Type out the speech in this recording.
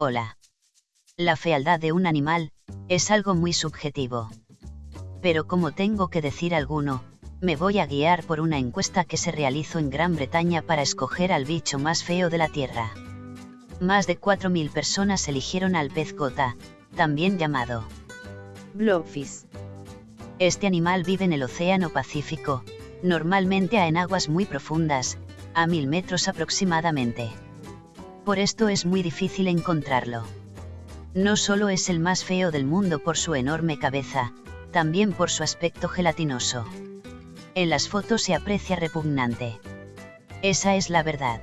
Hola. La fealdad de un animal, es algo muy subjetivo. Pero como tengo que decir alguno, me voy a guiar por una encuesta que se realizó en Gran Bretaña para escoger al bicho más feo de la Tierra. Más de 4.000 personas eligieron al pez gota, también llamado Blobfish. Este animal vive en el Océano Pacífico, normalmente en aguas muy profundas, a mil metros aproximadamente. Por esto es muy difícil encontrarlo. No solo es el más feo del mundo por su enorme cabeza, también por su aspecto gelatinoso. En las fotos se aprecia repugnante. Esa es la verdad.